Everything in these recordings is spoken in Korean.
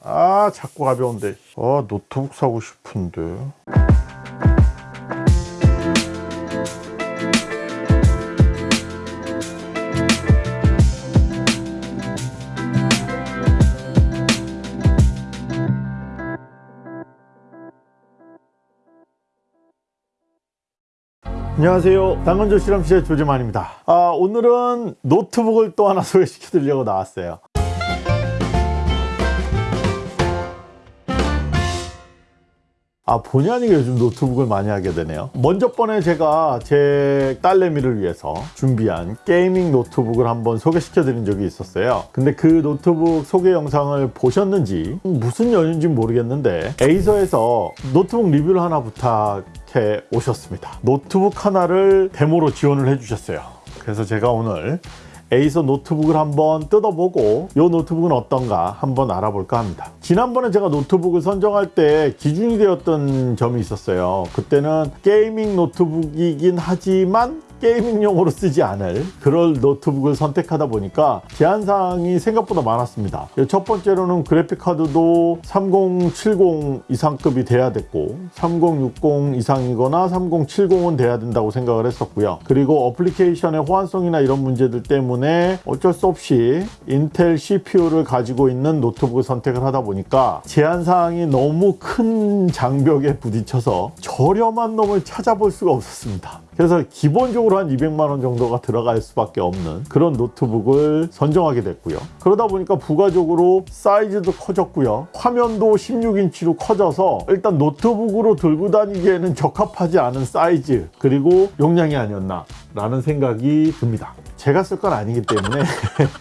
아 자꾸 가벼운데. 아 노트북 사고 싶은데. 안녕하세요. 당근조 실험실의 조재만입니다. 아, 오늘은 노트북을 또 하나 소개시켜 드리려고 나왔어요 아 본의 아니게 요즘 노트북을 많이 하게 되네요. 먼저 번에 제가 제 딸내미를 위해서 준비한 gaming 노트북을 한번 소개시켜 드린 적이 있었어요. 근데 그 노트북 소개 영상을 보셨는지 무슨 연유인지 모르겠는데 에이서에서 노트북 리뷰를 하나 부탁해 오셨습니다. 노트북 하나를 데모로 지원을 해 주셨어요. 그래서 제가 오늘 에이서 노트북을 한번 뜯어보고 이 노트북은 어떤가 한번 알아볼까 합니다. 지난번에 제가 노트북을 선정할 때 기준이 되었던 점이 있었어요. 그때는 gaming 노트북이긴 하지만 gaming용으로 쓰지 않을 그럴 노트북을 선택하다 보니까 제한사항이 생각보다 많았습니다. 첫 번째로는 그래픽카드도 3070 이상급이 돼야 됐고 3060 이상이거나 3070은 돼야 된다고 생각을 했었고요. 그리고 어플리케이션의 호환성이나 이런 문제들 때문에 어쩔 수 없이 인텔 CPU를 가지고 있는 노트북을 선택을 하다 보니까 제한사항이 너무 큰 장벽에 부딪혀서 저렴한 놈을 찾아볼 수가 없었습니다 그래서 기본적으로 한 200만 원 정도가 들어갈 수밖에 없는 그런 노트북을 선정하게 됐고요. 그러다 보니까 부가적으로 사이즈도 커졌고요. 화면도 16인치로 커져서 일단 노트북으로 들고 다니기에는 적합하지 않은 사이즈 그리고 용량이 아니었나 라는 생각이 듭니다 제가 쓸 건 아니기 때문에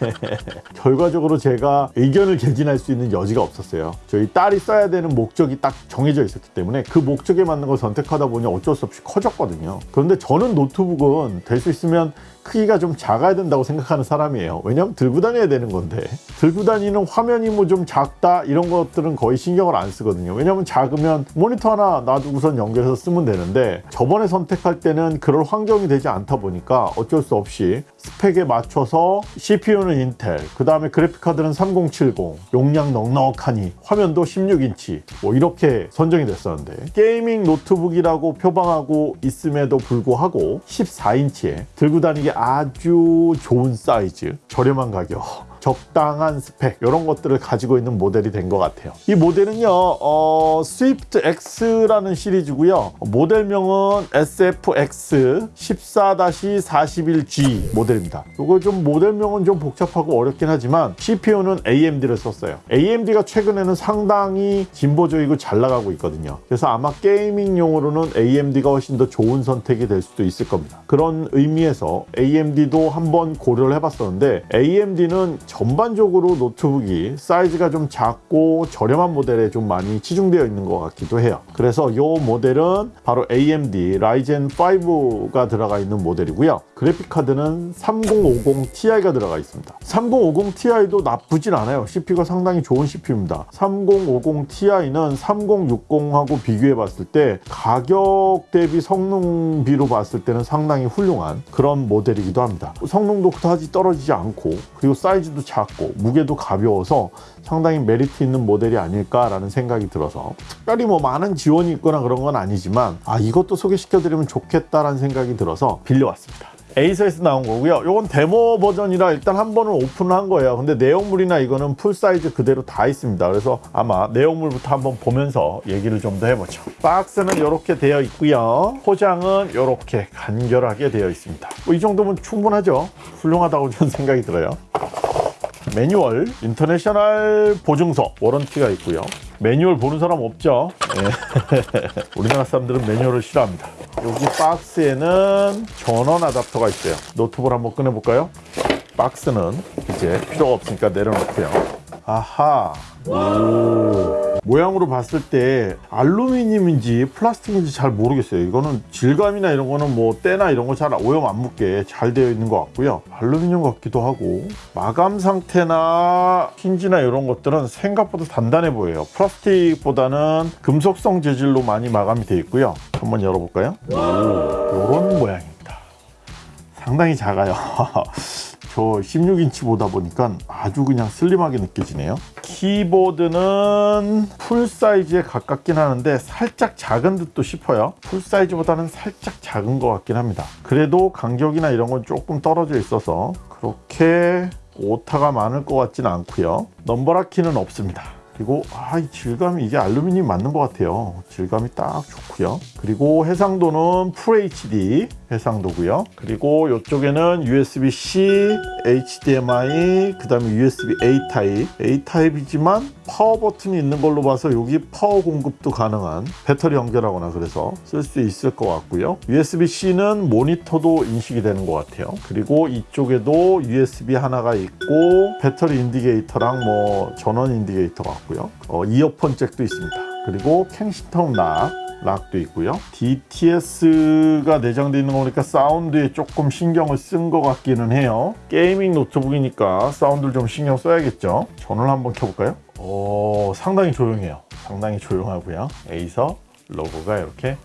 결과적으로 제가 의견을 개진할 수 있는 여지가 없었어요. 저희 딸이 써야 되는 목적이 딱 정해져 있었기 때문에 그 목적에 맞는 걸 선택하다 보니 어쩔 수 없이 커졌거든요. 그런데 저는 노트북은 될 수 있으면 크기가 좀 작아야 된다고 생각하는 사람이에요. 왜냐면 들고 다녀야 되는 건데. 들고 다니는 화면이 뭐 좀 작다 이런 것들은 거의 신경을 안 쓰거든요. 왜냐면 작으면 모니터 하나 놔두고선 연결해서 쓰면 되는데 저번에 선택할 때는 그럴 환경이 되지 않다 보니까 어쩔 수 없이 스펙에 맞춰서 CPU는 인텔 그 다음에 그래픽카드는 3070 용량 넉넉하니 화면도 16인치 뭐 이렇게 선정이 됐었는데 gaming 노트북이라고 표방하고 있음에도 불구하고 14인치에 들고 다니기 아주 좋은 사이즈 저렴한 가격 적당한 스펙 이런 것들을 가지고 있는 모델이 된 것 같아요. 이 모델은요 어, 스위프트 X라는 시리즈고요. 모델명은 SFX 14-41G 모델입니다. 이거 좀 모델명은 좀 복잡하고 어렵긴 하지만 CPU는 AMD를 썼어요. AMD가 최근에는 상당히 진보적이고 잘 나가고 있거든요. 그래서 아마 gaming용으로는 AMD가 훨씬 더 좋은 선택이 될 수도 있을 겁니다. 그런 의미에서 AMD도 한번 고려를 해봤었는데 AMD는 전반적으로 노트북이 사이즈가 좀 작고 저렴한 모델에 좀 많이 치중되어 있는 것 같기도 해요. 그래서 이 모델은 바로 AMD 라이젠 5가 들어가 있는 모델이고요. 그래픽카드는 3050 Ti가 들어가 있습니다. 3050 Ti도 나쁘진 않아요. CPU가 상당히 좋은 CPU입니다. 3050 Ti는 3060하고 비교해 봤을 때 가격 대비 성능비로 봤을 때는 상당히 훌륭한 그런 모델이기도 합니다. 성능도 그다지 떨어지지 않고 그리고 사이즈도 작고 무게도 가벼워서 상당히 메리트 있는 모델이 아닐까라는 생각이 들어서 특별히 뭐 많은 지원이 있거나 그런 건 아니지만 아 이것도 소개시켜 드리면 좋겠다라는 생각이 들어서 빌려왔습니다. 에이서에서 나온 거고요. 이건 데모 버전이라 일단 한 번은 오픈을 한 거예요. 근데 내용물이나 이거는 full size 그대로 다 있습니다. 그래서 아마 내용물부터 한번 보면서 얘기를 좀 더 해보죠. 박스는 이렇게 되어 있고요. 포장은 이렇게 간결하게 되어 있습니다. 뭐 이 정도면 충분하죠? 훌륭하다고 저는 생각이 들어요 매뉴얼, international 보증서, warranty가 있고요. 매뉴얼 보는 사람 없죠? 네. 우리나라 사람들은 매뉴얼을 싫어합니다. 여기 박스에는 전원 아답터가 있어요. 노트북을 한번 꺼내볼까요? 박스는 이제 필요가 없으니까 내려놓고요. 아하. 오. 모양으로 봤을 때 알루미늄인지 플라스틱인지 잘 모르겠어요. 이거는 질감이나 이런 거는 뭐 때나 이런 거 잘 오염 안 묻게 잘 되어 있는 것 같고요. 알루미늄 같기도 하고 마감 상태나 힌지나 이런 것들은 생각보다 단단해 보여요. 플라스틱보다는 금속성 재질로 많이 마감이 되어 있고요. 한번 열어볼까요? 오, 이런 모양입니다. 상당히 작아요 저 16인치 보다 보니까 아주 그냥 슬림하게 느껴지네요. 키보드는 full size에 가깝긴 하는데 살짝 작은 듯도 싶어요. full size보다는 살짝 작은 것 같긴 합니다. 그래도 간격이나 이런 건 조금 떨어져 있어서 그렇게 오타가 많을 것 같지는 않고요. number lock 키는 없습니다. 그리고 아, 이 질감이 이게 알루미늄 맞는 것 같아요. 질감이 딱 좋고요. 그리고 해상도는 full HD 해상도고요. 그리고 이쪽에는 USB-C, HDMI, 그 다음에 USB-A 타입. A 타입이지만 파워 버튼이 있는 걸로 봐서 여기 파워 공급도 가능한 배터리 연결하거나 그래서 쓸 수 있을 것 같고요. USB-C는 모니터도 인식이 되는 것 같아요. 그리고 이쪽에도 USB 하나가 있고 배터리 indicator랑 뭐 전원 indicator가 있고요. 어, 이어폰 잭도 있습니다. 그리고 Kensington lock lock도 있고요. DTS가 내장되어 있는 거니까 사운드에 조금 신경을 쓴 것 같기는 해요. gaming 노트북이니까 사운드를 좀 신경 써야겠죠. 전원을 한번 켜볼까요? 오, 상당히 조용해요. 상당히 조용하고요. 에이서 로고가 이렇게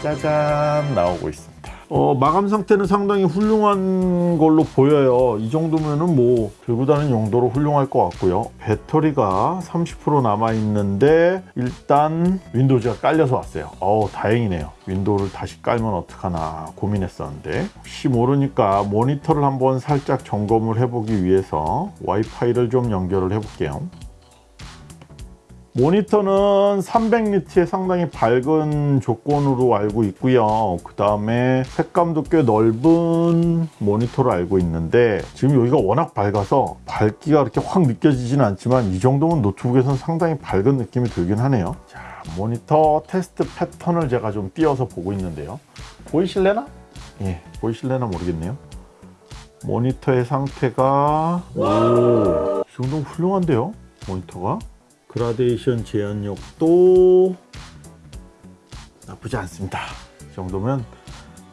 짜잔 나오고 있습니다. 어, 마감 상태는 상당히 훌륭한 걸로 보여요. 이 정도면은 뭐 들고 다니는 용도로 훌륭할 것 같고요. 배터리가 30% 남아 있는데 일단 윈도우즈가 깔려서 왔어요. 어우 다행이네요. 윈도우를 다시 깔면 어떡하나 고민했었는데 혹시 모르니까 모니터를 한번 살짝 점검을 해보기 위해서 와이파이를 좀 연결을 해볼게요. 모니터는 300니트의 상당히 밝은 조건으로 알고 있고요. 그 다음에 색감도 꽤 넓은 모니터로 알고 있는데 지금 여기가 워낙 밝아서 밝기가 그렇게 확 느껴지진 않지만 이 정도면 노트북에서는 상당히 밝은 느낌이 들긴 하네요. 자, 모니터 테스트 패턴을 제가 좀 띄어서 보고 있는데요. 보이실래나? 예, 보이실래나 모르겠네요. 모니터의 상태가 오, 이 정도면 훌륭한데요? 모니터가? 그라데이션 재현력도 나쁘지 않습니다. 이 정도면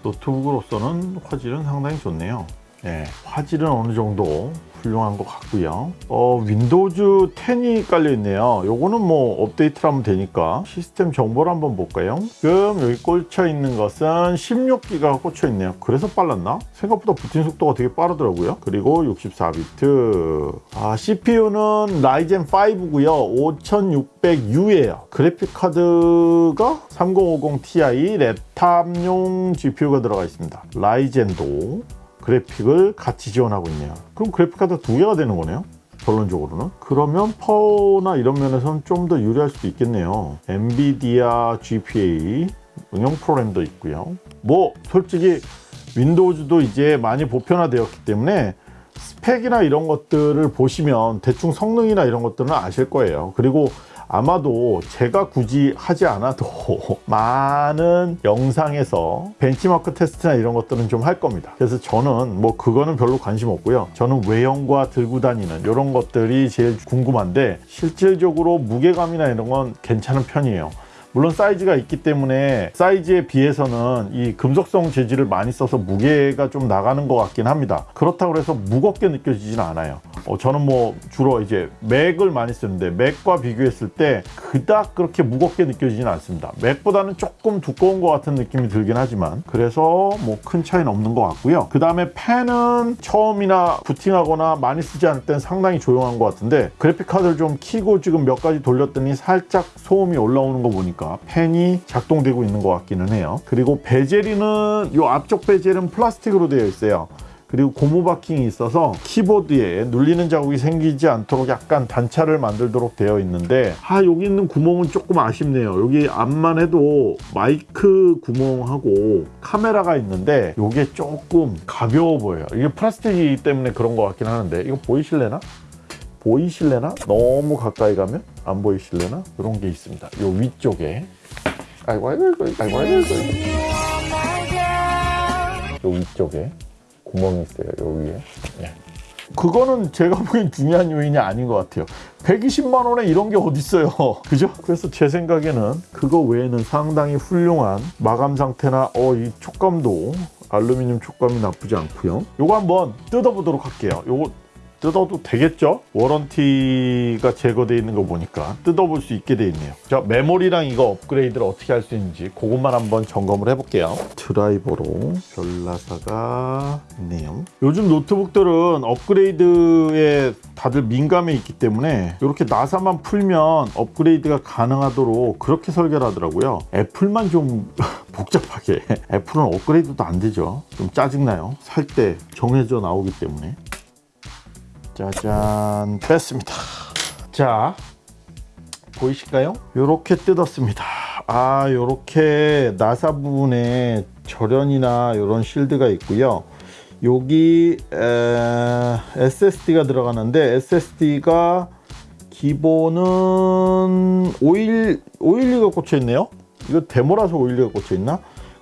노트북으로서는 화질은 상당히 좋네요. 네, 화질은 어느 정도 훌륭한 것 같고요. 어, 윈도우즈 10이 깔려 있네요. 요거는 뭐 업데이트를 하면 되니까 시스템 정보를 한번 볼까요? 지금 여기 꽂혀 있는 것은 16기가가 꽂혀 있네요. 그래서 빨랐나? 생각보다 부팅 속도가 되게 빠르더라고요. 그리고 64비트. 아, CPU는 라이젠 5고요. 5600U예요. 그래픽 카드가 3050 Ti laptop용 GPU가 들어가 있습니다. 라이젠도 그래픽을 같이 지원하고 있네요. 그럼 그래픽카드 두 개가 되는 거네요. 결론적으로는 그러면 파워나 이런 면에서는 좀 더 유리할 수도 있겠네요 엔비디아 GPU 응용 프로그램도 있고요 뭐 솔직히 윈도우즈도 이제 많이 보편화되었기 때문에 스펙이나 이런 것들을 보시면 대충 성능이나 이런 것들은 아실 거예요 그리고 아마도 제가 굳이 하지 않아도 많은 영상에서 벤치마크 테스트나 이런 것들은 좀 할 겁니다. 그래서 저는 뭐 그거는 별로 관심 없고요. 저는 외형과 들고 다니는 이런 것들이 제일 궁금한데 실질적으로 무게감이나 이런 건 괜찮은 편이에요. 물론 사이즈가 있기 때문에 사이즈에 비해서는 이 금속성 재질을 많이 써서 무게가 좀 나가는 것 같긴 합니다. 그렇다고 해서 무겁게 느껴지진 않아요. 어, 저는 뭐 주로 이제 맥을 많이 쓰는데 맥과 비교했을 때 그닥 그렇게 무겁게 느껴지진 않습니다. 맥보다는 조금 두꺼운 것 같은 느낌이 들긴 하지만 그래서 뭐 큰 차이는 없는 것 같고요. 그 다음에 펜은 처음이나 부팅하거나 많이 쓰지 않을 땐 상당히 조용한 것 같은데 그래픽 카드를 좀 키고 지금 몇 가지 돌렸더니 살짝 소음이 올라오는 거 보니까 펜이 작동되고 있는 것 같기는 해요. 그리고 베젤이는 이 앞쪽 베젤은 플라스틱으로 되어 있어요. 그리고 고무 바킹이 있어서 키보드에 눌리는 자국이 생기지 않도록 약간 단차를 만들도록 되어 있는데 아 여기 있는 구멍은 조금 아쉽네요. 여기 앞만 해도 마이크 구멍하고 카메라가 있는데 이게 조금 가벼워 보여요. 이게 플라스틱이기 때문에 그런 것 같긴 하는데 이거 보이실래나? 보이실래나? 너무 가까이 가면 안 보이실래나? 이런 게 있습니다. 요 위쪽에. 아이고 아이고 아이고 아이고 아이고 요. 위쪽에 구멍이 있어요 요 위에. 네. 그거는 제가 보기엔 중요한 요인이 아닌 것 같아요. 120만 원에 이런 게 어딨어요. 그죠? 그래서 제 생각에는 그거 외에는 상당히 훌륭한 마감 상태나 어 이 촉감도 알루미늄 촉감이 나쁘지 않고요. 요거 한번 뜯어보도록 할게요. 요거 뜯어도 되겠죠? warranty가 제거되어 있는 거 보니까 뜯어볼 수 있게 돼 있네요. 자, 메모리랑 이거 업그레이드를 어떻게 할 수 있는지 그것만 한번 점검을 해볼게요. 드라이버로 별나사가 있네요. 요즘 노트북들은 업그레이드에 다들 민감해 있기 때문에 이렇게 나사만 풀면 업그레이드가 가능하도록 그렇게 설계를 하더라고요. 애플만 좀 복잡하게. 애플은 업그레이드도 안 되죠. 좀 짜증나요. 살 때 정해져 나오기 때문에. 짜잔. 뺐습니다. 자 보이실까요? 요렇게 뜯었습니다. 아 요렇게 나사 부분에 절연이나 이런 실드가 있고요. 여기 에, SSD가 들어가는데 SSD가 기본은 512, 512가 꽂혀 있네요. 이거 데모라서 512가 꽂혀 있나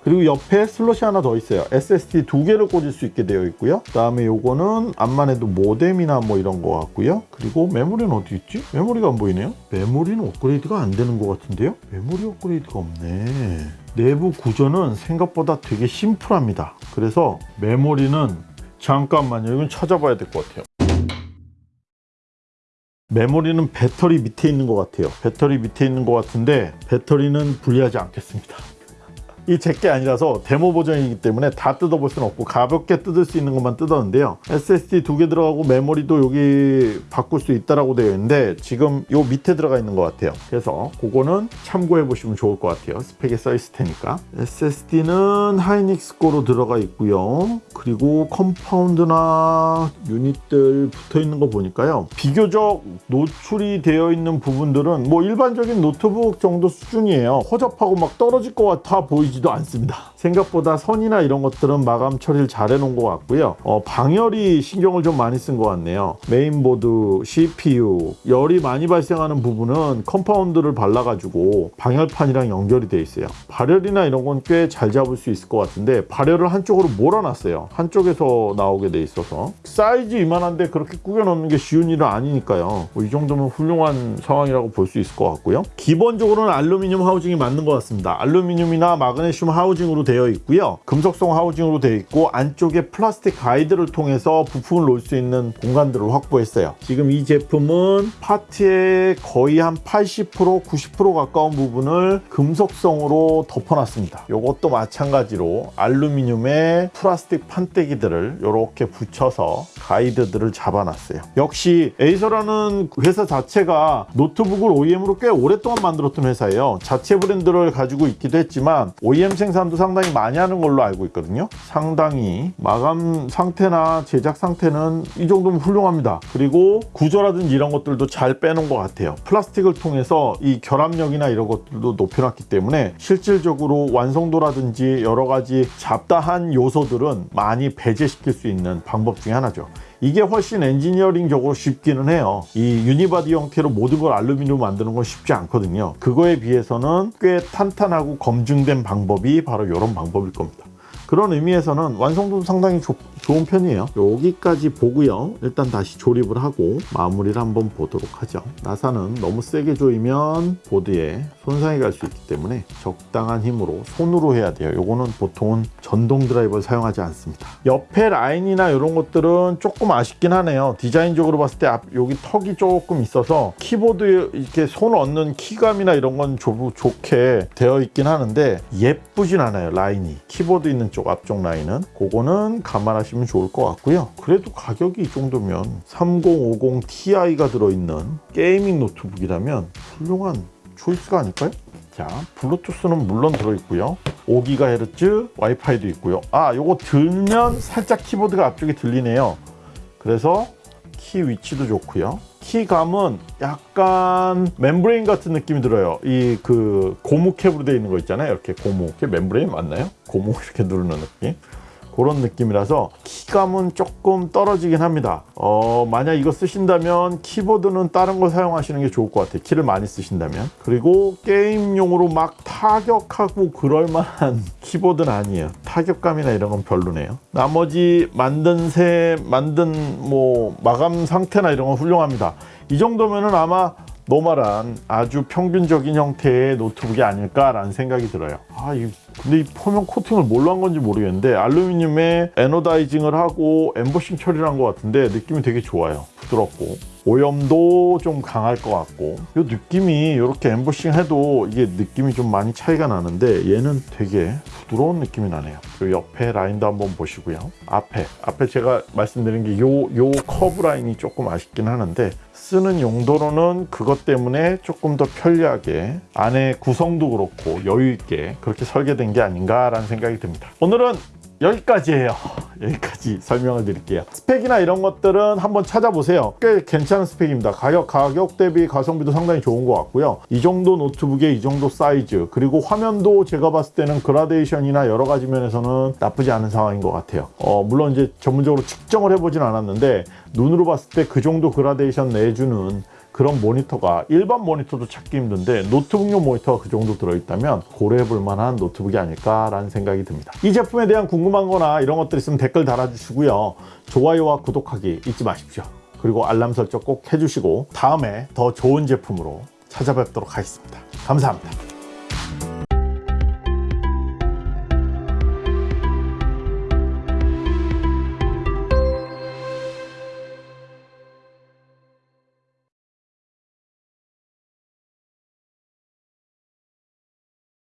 그리고 옆에 슬롯이 하나 더 있어요. SSD 두 개를 꽂을 수 있게 되어 있고요. 그 다음에 요거는 암만 해도 모뎀이나 뭐 이런 거 같고요. 그리고 메모리는 어디 있지? 메모리가 안 보이네요. 메모리는 업그레이드가 안 되는 것 같은데요? 메모리 업그레이드가 없네. 내부 구조는 생각보다 되게 심플합니다. 그래서 메모리는 잠깐만요. 이건 찾아봐야 될 것 같아요. 메모리는 배터리 밑에 있는 것 같아요. 배터리 밑에 있는 것 같은데 배터리는 분리하지 않겠습니다 이 제 게 아니라서 데모 버전이기 때문에 다 뜯어볼 수는 없고 가볍게 뜯을 수 있는 것만 뜯었는데요. SSD 두 개 들어가고 메모리도 여기 바꿀 수 있다라고 되어 있는데 지금 요 밑에 들어가 있는 것 같아요. 그래서 그거는 참고해 보시면 좋을 것 같아요. 스펙에 써 있을 테니까. SSD는 하이닉스 거로 들어가 있고요. 그리고 compound나 유닛들 붙어 있는 거 보니까요. 비교적 노출이 되어 있는 부분들은 뭐 일반적인 노트북 정도 수준이에요. 허접하고 막 떨어질 것 같아 보이지 보이지도 않습니다. 생각보다 선이나 이런 것들은 마감 처리를 잘 해놓은 것 같고요. 어, 방열이 신경을 좀 많이 쓴 것 같네요. 메인보드, CPU 열이 많이 발생하는 부분은 compound를 발라가지고 방열판이랑 연결이 돼 있어요. 발열이나 이런 건 꽤 잘 잡을 수 있을 것 같은데 발열을 한쪽으로 몰아놨어요. 한쪽에서 나오게 돼 있어서. 사이즈 이만한데 그렇게 꾸겨 넣는 게 쉬운 일은 아니니까요. 뭐 이 정도면 훌륭한 상황이라고 볼 수 있을 것 같고요. 기본적으로는 알루미늄 housing이 맞는 것 같습니다. 알루미늄이나 마그네슘 housing으로 되어 있고요. 금속성 housing으로 되어 있고 안쪽에 플라스틱 가이드를 통해서 부품을 놓을 수 있는 공간들을 확보했어요. 지금 이 제품은 파트의 거의 한 80% 90% 가까운 부분을 금속성으로 덮어놨습니다. 이것도 마찬가지로 알루미늄에 플라스틱 판때기들을 이렇게 붙여서 가이드들을 잡아놨어요. 역시 에이서라는 회사 자체가 노트북을 OEM으로 꽤 오랫동안 만들었던 회사예요. 자체 브랜드를 가지고 있기도 했지만 OEM 생산도 상당히 많이 하는 걸로 알고 있거든요. 상당히 마감 상태나 제작 상태는 이 정도면 훌륭합니다. 그리고 구조라든지 이런 것들도 잘 빼놓은 것 같아요. 플라스틱을 통해서 이 결합력이나 이런 것들도 높여놨기 때문에 실질적으로 완성도라든지 여러 가지 잡다한 요소들은 많이 배제시킬 수 있는 방법 중에 하나죠 이게 훨씬 엔지니어링적으로 쉽기는 해요. 이 unibody 형태로 모든 걸 알루미늄 만드는 건 쉽지 않거든요. 그거에 비해서는 꽤 탄탄하고 검증된 방법이 바로 이런 방법일 겁니다 그런 의미에서는 완성도도 상당히 조, 좋은 편이에요. 여기까지 보고요. 일단 다시 조립을 하고 마무리를 한번 보도록 하죠. 나사는 너무 세게 조이면 보드에 손상이 갈 수 있기 때문에 적당한 힘으로 손으로 해야 돼요. 요거는 보통은 전동 드라이버를 사용하지 않습니다. 옆에 라인이나 이런 것들은 조금 아쉽긴 하네요. 디자인적으로 봤을 때 앞 여기 턱이 조금 있어서 키보드에 이렇게 손 얹는 키감이나 이런 건 조, 좋게 되어 있긴 하는데 예쁘진 않아요 라인이. 키보드 있는 쪽 앞쪽 라인은 그거는 감안하시면 좋을 것 같고요. 그래도 가격이 이 정도면 3050 Ti가 들어있는 gaming 노트북이라면 훌륭한 choice가 아닐까요? 자 블루투스는 물론 들어있고요. 5GHz 와이파이도 있고요. 아 요거 들면 살짝 키보드가 앞쪽에 들리네요. 그래서 키 위치도 좋고요 키감은 약간 membrane 같은 느낌이 들어요. 이 그 고무 캡으로 되어 있는 거 있잖아요. 이렇게 고무. 캡 membrane 맞나요? 고무 이렇게 누르는 느낌 그런 느낌이라서 키감은 조금 떨어지긴 합니다. 어, 만약 이거 쓰신다면 키보드는 다른 걸 사용하시는 게 좋을 것 같아요. 키를 많이 쓰신다면. 그리고 게임용으로 막 타격하고 그럴 만한 키보드는 아니에요. 타격감이나 이런 건 별로네요. 나머지 만듦새 만든 뭐 마감 상태나 이런 건 훌륭합니다. 이 정도면은 아마 normal한 아주 평균적인 형태의 노트북이 아닐까라는 생각이 들어요. 아, 이 근데 이 표면 코팅을 뭘로 한 건지 모르겠는데 알루미늄에 anodizing을 하고 엠보싱 처리를 한 것 같은데 느낌이 되게 좋아요. 부드럽고 오염도 좀 강할 것 같고 이 느낌이 이렇게 엠보싱 해도 이게 느낌이 좀 많이 차이가 나는데 얘는 되게 부드러운 느낌이 나네요. 요 옆에 라인도 한번 보시고요. 앞에 앞에 제가 말씀드린 게 요 요 커브 라인이 조금 아쉽긴 하는데 쓰는 용도로는 그것 때문에 조금 더 편리하게 안에 구성도 그렇고 여유 있게 그렇게 설계된 게 아닌가라는 생각이 듭니다. 오늘은 여기까지예요. 여기까지 설명을 드릴게요. 스펙이나 이런 것들은 한번 찾아보세요. 꽤 괜찮은 스펙입니다. 가격, 가격 대비 가성비도 상당히 좋은 것 같고요. 이 정도 노트북에 이 정도 사이즈, 그리고 화면도 제가 봤을 때는 그라데이션이나 여러 가지 면에서는 나쁘지 않은 상황인 것 같아요. 어, 물론 이제 전문적으로 측정을 해보진 않았는데 눈으로 봤을 때 그 정도 그라데이션 내주는 그런 모니터가 일반 모니터도 찾기 힘든데 노트북용 모니터가 그 정도 들어있다면 고려해볼 만한 노트북이 아닐까라는 생각이 듭니다. 이 제품에 대한 궁금한 거나 이런 것들 있으면 댓글 달아주시고요. 좋아요와 구독하기 잊지 마십시오. 그리고 알람 설정 꼭 해주시고 다음에 더 좋은 제품으로 찾아뵙도록 하겠습니다. 감사합니다.